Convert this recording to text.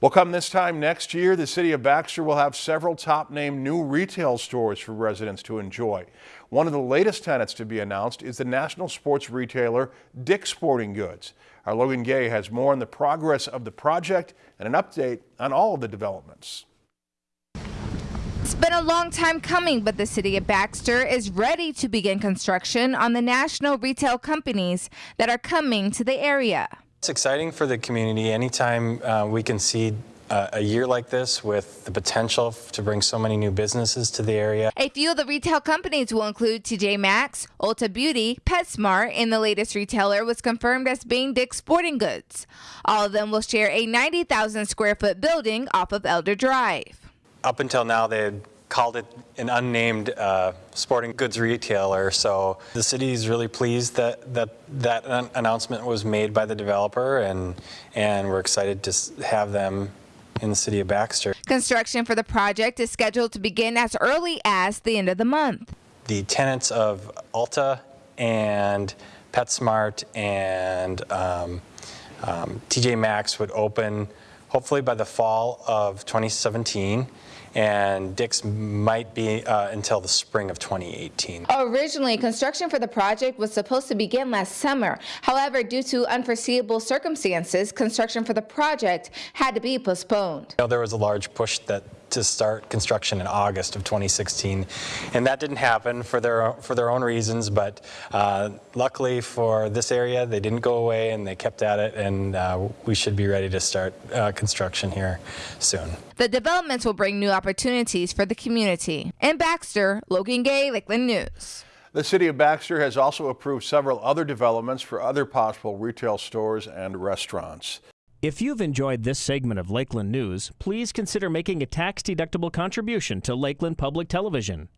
Well, come this time next year, the city of Baxter will have several top-name new retail stores for residents to enjoy. One of the latest tenants to be announced is the national sports retailer Dick's Sporting Goods. Our Logan Gay has more on the progress of the project and an update on all of the developments. It's been a long time coming, but the city of Baxter is ready to begin construction on the national retail companies that are coming to the area. It's exciting for the community anytime uh, we can see uh, a year like this with the potential to bring so many new businesses to the area. A few of the retail companies will include TJ Maxx, Ulta Beauty, PetSmart, and the latest retailer was confirmed as being Dick's Sporting Goods. All of them will share a 90,000 square foot building off of Elder Drive. Up until now, they had called it an unnamed uh, sporting goods retailer. So the city is really pleased that that that announcement was made by the developer, and and we're excited to have them in the city of Baxter. Construction for the project is scheduled to begin as early as the end of the month. The tenants of Ulta and PetSmart and um, um, TJ Maxx would open hopefully by the fall of 2017 and Dick's might be uh, until the spring of 2018. Originally, construction for the project was supposed to begin last summer. However, due to unforeseeable circumstances, construction for the project had to be postponed. You know, there was a large push that to start construction in August of 2016. And that didn't happen for their, for their own reasons, but uh, luckily for this area, they didn't go away and they kept at it, and uh, we should be ready to start uh, construction here soon. The developments will bring new opportunities for the community. In Baxter, Logan Gay, Lakeland News. The city of Baxter has also approved several other developments for other possible retail stores and restaurants. If you've enjoyed this segment of Lakeland News, please consider making a tax-deductible contribution to Lakeland Public Television.